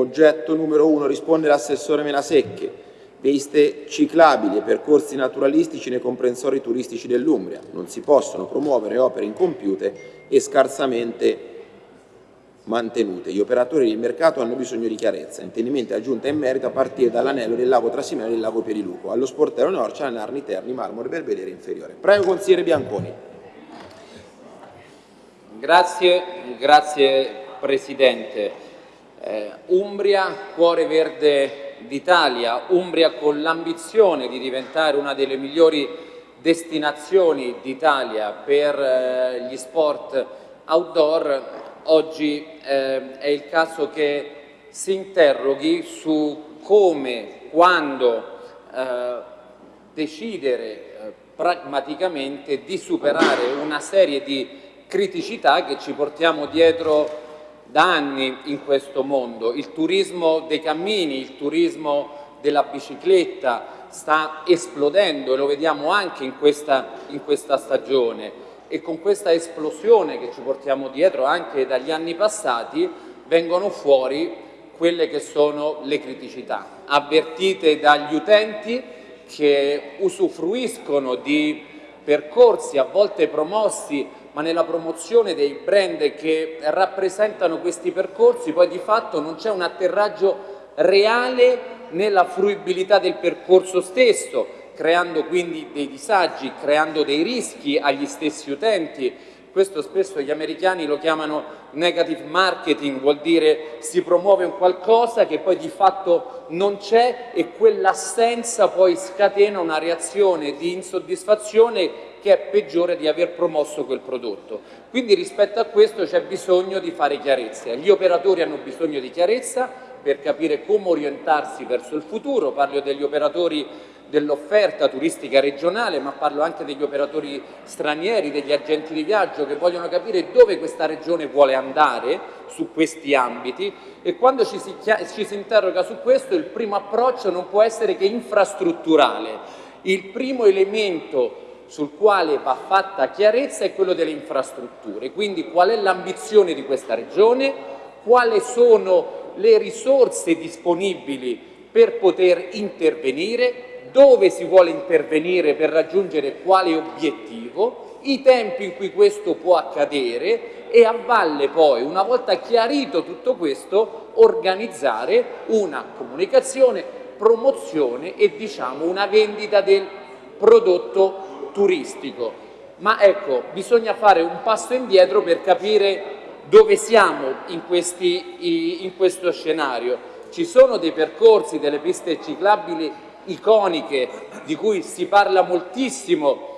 oggetto numero uno risponde l'assessore Menasecche, piste ciclabili e percorsi naturalistici nei comprensori turistici dell'Umbria. Non si possono promuovere opere incompiute e scarsamente mantenute. Gli operatori del mercato hanno bisogno di chiarezza. Intendimenti aggiunta in merito a partire dall'anello del lago Trasimeno e del lago Piediluco, allo sportello Norcia, Narni, Terni, Marmore, Belvedere inferiore. Prego consigliere Bianconi. Grazie, grazie Presidente. Eh, Umbria, cuore verde d'Italia, Umbria con l'ambizione di diventare una delle migliori destinazioni d'Italia per eh, gli sport outdoor, oggi eh, è il caso che si interroghi su come, quando eh, decidere eh, pragmaticamente di superare una serie di criticità che ci portiamo dietro da anni in questo mondo. Il turismo dei cammini, il turismo della bicicletta sta esplodendo e lo vediamo anche in questa, in questa stagione e con questa esplosione che ci portiamo dietro anche dagli anni passati vengono fuori quelle che sono le criticità, avvertite dagli utenti che usufruiscono di percorsi a volte promossi ma nella promozione dei brand che rappresentano questi percorsi poi di fatto non c'è un atterraggio reale nella fruibilità del percorso stesso, creando quindi dei disagi, creando dei rischi agli stessi utenti. Questo spesso gli americani lo chiamano negative marketing, vuol dire si promuove un qualcosa che poi di fatto non c'è e quell'assenza poi scatena una reazione di insoddisfazione che è peggiore di aver promosso quel prodotto. Quindi rispetto a questo c'è bisogno di fare chiarezza. Gli operatori hanno bisogno di chiarezza per capire come orientarsi verso il futuro, parlo degli operatori dell'offerta turistica regionale, ma parlo anche degli operatori stranieri, degli agenti di viaggio che vogliono capire dove questa regione vuole andare su questi ambiti e quando ci si, ci si interroga su questo il primo approccio non può essere che infrastrutturale. Il primo elemento sul quale va fatta chiarezza è quello delle infrastrutture, quindi qual è l'ambizione di questa regione, quali sono le risorse disponibili per poter intervenire, dove si vuole intervenire per raggiungere quale obiettivo, i tempi in cui questo può accadere? E a valle poi, una volta chiarito tutto questo, organizzare una comunicazione, promozione e diciamo una vendita del prodotto turistico. Ma ecco, bisogna fare un passo indietro per capire dove siamo in, questi, in questo scenario. Ci sono dei percorsi, delle piste ciclabili iconiche di cui si parla moltissimo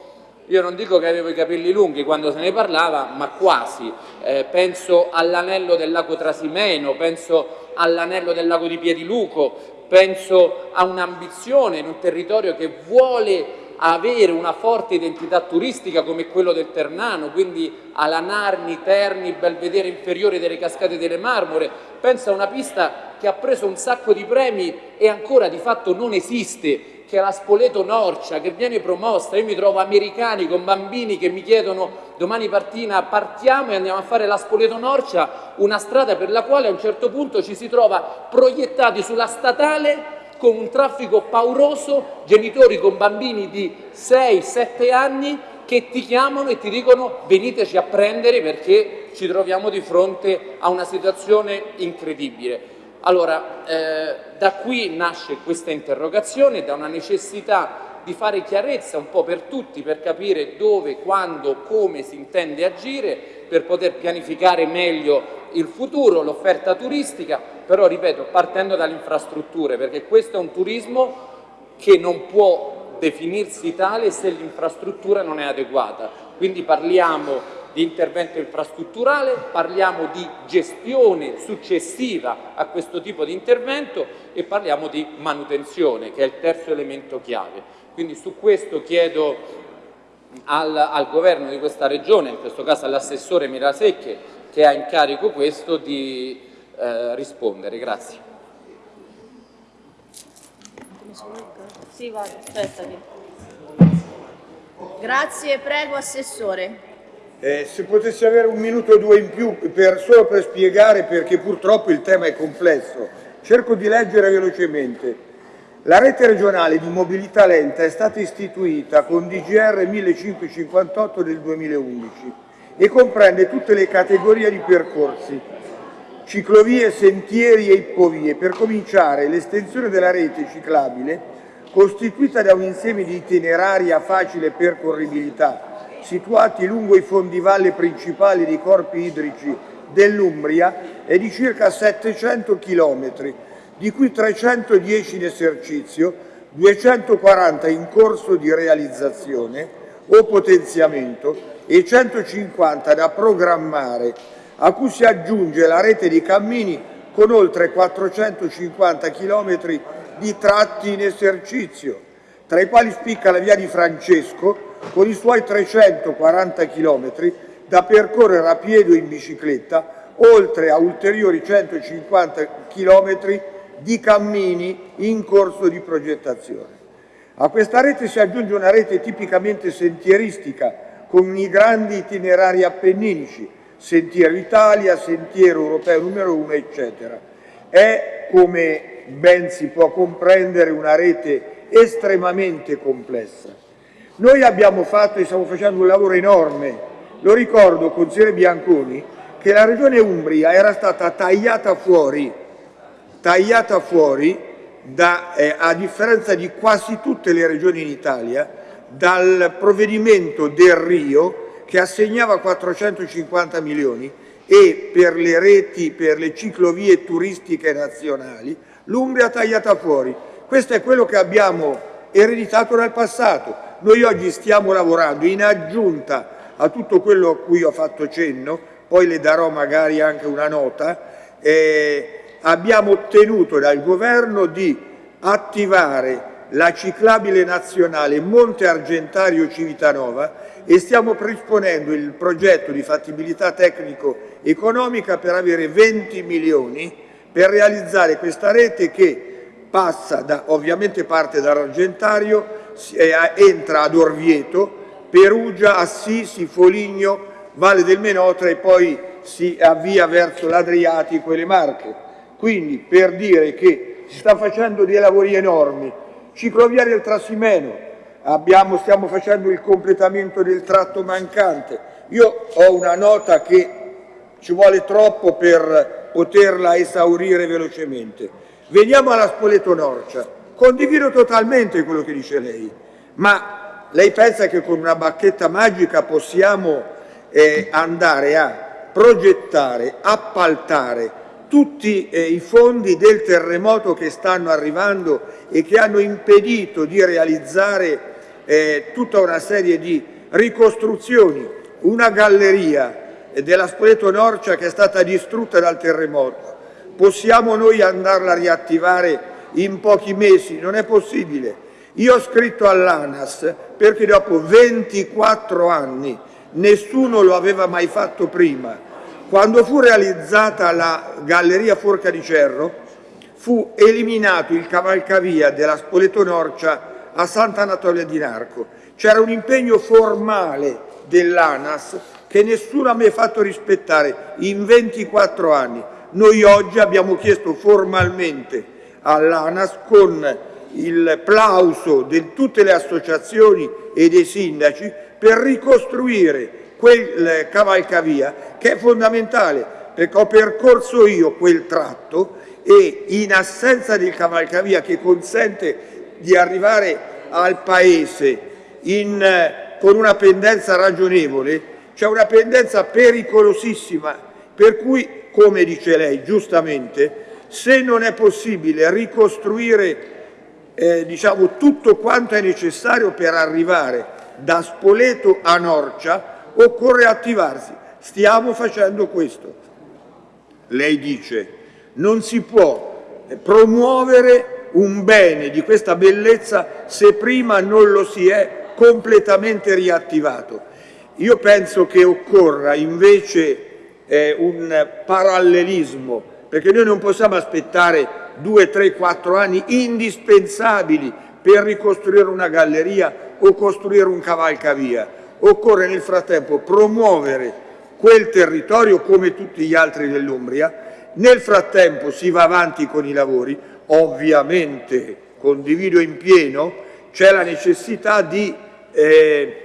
io non dico che avevo i capelli lunghi quando se ne parlava, ma quasi. Eh, penso all'anello del lago Trasimeno, penso all'anello del lago di Piediluco, penso a un'ambizione in un territorio che vuole avere una forte identità turistica come quello del Ternano, quindi alla Narni, Terni, Belvedere inferiore delle Cascate delle Marmore, pensa a una pista che ha preso un sacco di premi e ancora di fatto non esiste, che è la Spoleto Norcia, che viene promossa, io mi trovo americani con bambini che mi chiedono domani partina partiamo e andiamo a fare la Spoleto Norcia, una strada per la quale a un certo punto ci si trova proiettati sulla statale con un traffico pauroso, genitori con bambini di 6-7 anni che ti chiamano e ti dicono veniteci a prendere perché ci troviamo di fronte a una situazione incredibile. Allora, eh, da qui nasce questa interrogazione, da una necessità di fare chiarezza un po' per tutti, per capire dove, quando, come si intende agire, per poter pianificare meglio il futuro, l'offerta turistica, però ripeto, partendo dalle infrastrutture, perché questo è un turismo che non può definirsi tale se l'infrastruttura non è adeguata. Quindi parliamo di intervento infrastrutturale, parliamo di gestione successiva a questo tipo di intervento e parliamo di manutenzione, che è il terzo elemento chiave. Quindi su questo chiedo al, al governo di questa regione, in questo caso all'assessore Mirasecche, che ha in carico questo di eh, rispondere. Grazie. Sì, vado, Grazie, prego Assessore. Eh, se potessi avere un minuto o due in più per, solo per spiegare perché purtroppo il tema è complesso Cerco di leggere velocemente. La rete regionale di mobilità lenta è stata istituita con DGR 1558 del 2011 e comprende tutte le categorie di percorsi, ciclovie, sentieri e ippovie. Per cominciare, l'estensione della rete ciclabile, costituita da un insieme di itinerari a facile percorribilità, situati lungo i fondivalle principali dei corpi idrici dell'Umbria, è di circa 700 chilometri, di cui 310 in esercizio, 240 in corso di realizzazione o potenziamento e 150 da programmare, a cui si aggiunge la rete di cammini con oltre 450 km di tratti in esercizio, tra i quali spicca la via di Francesco con i suoi 340 km da percorrere a piedi o in bicicletta, oltre a ulteriori 150 km di cammini in corso di progettazione. A questa rete si aggiunge una rete tipicamente sentieristica con i grandi itinerari appenninici, Sentiero Italia, Sentiero Europeo numero 1, eccetera. È, come ben si può comprendere, una rete estremamente complessa. Noi abbiamo fatto e stiamo facendo un lavoro enorme, lo ricordo, consigliere Bianconi, che la regione Umbria era stata tagliata fuori tagliata fuori, da, eh, a differenza di quasi tutte le regioni in Italia, dal provvedimento del Rio che assegnava 450 milioni e per le reti, per le ciclovie turistiche nazionali, l'Umbria tagliata fuori. Questo è quello che abbiamo ereditato nel passato. Noi oggi stiamo lavorando in aggiunta a tutto quello a cui ho fatto cenno, poi le darò magari anche una nota, eh, abbiamo ottenuto dal governo di attivare la ciclabile nazionale Monte Argentario Civitanova e stiamo predisponendo il progetto di fattibilità tecnico-economica per avere 20 milioni per realizzare questa rete che passa da, ovviamente parte dall'Argentario, eh, entra ad Orvieto, Perugia, Assisi, Foligno, Valle del Menotra e poi si avvia verso l'Adriatico e le Marche. Quindi per dire che si sta facendo dei lavori enormi, ciclovia del Trassimeno, abbiamo, stiamo facendo il completamento del tratto mancante. Io ho una nota che ci vuole troppo per poterla esaurire velocemente. Veniamo alla Spoleto Norcia. Condivido totalmente quello che dice lei, ma lei pensa che con una bacchetta magica possiamo eh, andare a progettare, appaltare tutti eh, i fondi del terremoto che stanno arrivando e che hanno impedito di realizzare eh, tutta una serie di ricostruzioni, una galleria eh, della Spoleto Norcia che è stata distrutta dal terremoto. Possiamo noi andarla a riattivare in pochi mesi? Non è possibile. Io ho scritto all'ANAS perché dopo 24 anni nessuno lo aveva mai fatto prima quando fu realizzata la Galleria Forca di Cerro, fu eliminato il cavalcavia della Spoleto Norcia a Sant'Anatolia di Narco. C'era un impegno formale dell'ANAS che nessuno ha mai fatto rispettare in 24 anni. Noi oggi abbiamo chiesto formalmente all'ANAS con il plauso di tutte le associazioni e dei sindaci per ricostruire quel cavalcavia che è fondamentale perché ho percorso io quel tratto e in assenza del cavalcavia che consente di arrivare al paese in, con una pendenza ragionevole, c'è una pendenza pericolosissima per cui, come dice lei giustamente, se non è possibile ricostruire eh, diciamo, tutto quanto è necessario per arrivare da Spoleto a Norcia, occorre attivarsi. Stiamo facendo questo. Lei dice non si può promuovere un bene di questa bellezza se prima non lo si è completamente riattivato. Io penso che occorra invece eh, un parallelismo, perché noi non possiamo aspettare due, tre, quattro anni indispensabili per ricostruire una galleria o costruire un cavalcavia occorre nel frattempo promuovere quel territorio come tutti gli altri dell'Umbria. Nel frattempo si va avanti con i lavori, ovviamente condivido in pieno, c'è la necessità di eh,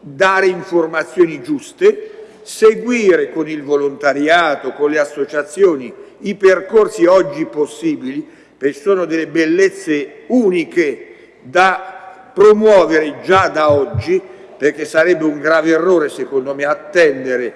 dare informazioni giuste, seguire con il volontariato, con le associazioni, i percorsi oggi possibili, perché sono delle bellezze uniche da promuovere già da oggi, perché sarebbe un grave errore secondo me attendere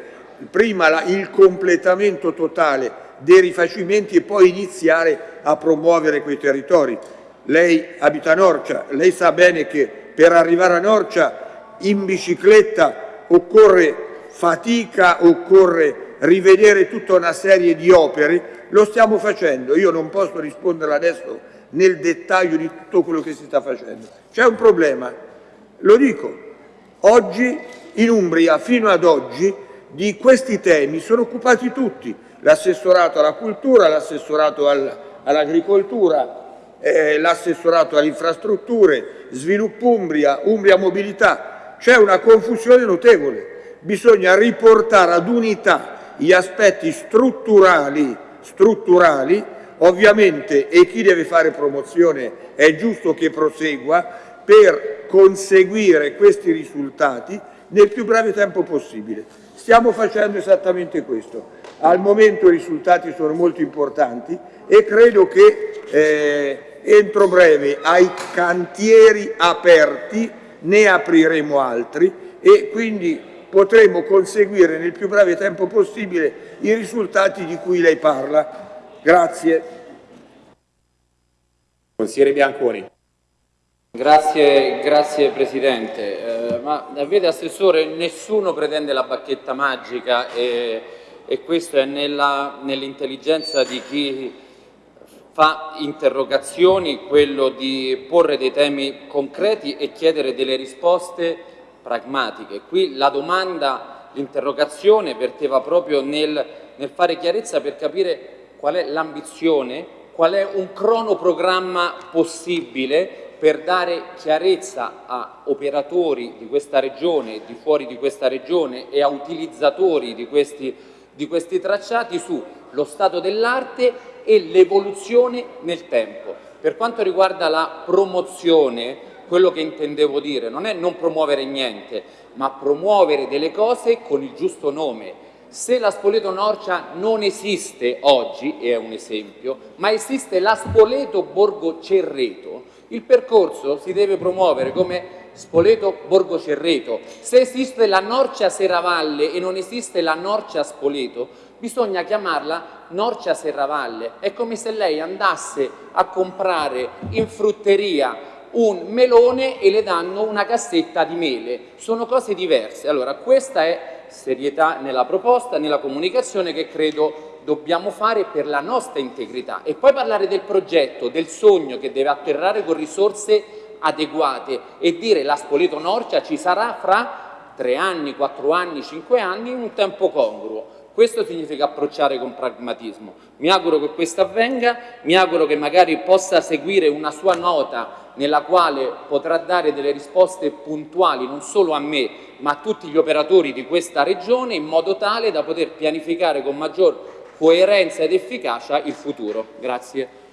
prima la, il completamento totale dei rifacimenti e poi iniziare a promuovere quei territori. Lei abita a Norcia, lei sa bene che per arrivare a Norcia in bicicletta occorre fatica, occorre rivedere tutta una serie di opere, lo stiamo facendo, io non posso rispondere adesso nel dettaglio di tutto quello che si sta facendo. C'è un problema, lo dico, oggi in Umbria fino ad oggi di questi temi sono occupati tutti, l'assessorato alla cultura, l'assessorato all'agricoltura, eh, l'assessorato alle infrastrutture, sviluppo Umbria, Umbria mobilità. C'è una confusione notevole, bisogna riportare ad unità gli aspetti strutturali, strutturali. Ovviamente e chi deve fare promozione è giusto che prosegua per conseguire questi risultati nel più breve tempo possibile. Stiamo facendo esattamente questo. Al momento i risultati sono molto importanti e credo che eh, entro breve ai cantieri aperti ne apriremo altri e quindi potremo conseguire nel più breve tempo possibile i risultati di cui lei parla. Grazie. Consigliere Bianconi. Grazie, grazie Presidente. Eh, ma vede Assessore, nessuno pretende la bacchetta magica e, e questo è nell'intelligenza nell di chi fa interrogazioni, quello di porre dei temi concreti e chiedere delle risposte pragmatiche. Qui la domanda, l'interrogazione verteva proprio nel, nel fare chiarezza per capire qual è l'ambizione, qual è un cronoprogramma possibile per dare chiarezza a operatori di questa regione, di fuori di questa regione e a utilizzatori di questi, di questi tracciati sullo stato dell'arte e l'evoluzione nel tempo. Per quanto riguarda la promozione, quello che intendevo dire non è non promuovere niente, ma promuovere delle cose con il giusto nome. Se la Spoleto Norcia non esiste oggi, è un esempio, ma esiste la Spoleto Borgo Cerreto, il percorso si deve promuovere come Spoleto Borgo Cerreto. Se esiste la Norcia Serravalle e non esiste la Norcia Spoleto, bisogna chiamarla Norcia Serravalle. È come se lei andasse a comprare in frutteria un melone e le danno una cassetta di mele. Sono cose diverse. Allora, questa è serietà nella proposta, nella comunicazione che credo dobbiamo fare per la nostra integrità e poi parlare del progetto, del sogno che deve atterrare con risorse adeguate e dire la Spoleto Norcia ci sarà fra tre anni, quattro anni, cinque anni in un tempo congruo. Questo significa approcciare con pragmatismo. Mi auguro che questo avvenga, mi auguro che magari possa seguire una sua nota nella quale potrà dare delle risposte puntuali non solo a me ma a tutti gli operatori di questa regione in modo tale da poter pianificare con maggior coerenza ed efficacia il futuro. Grazie.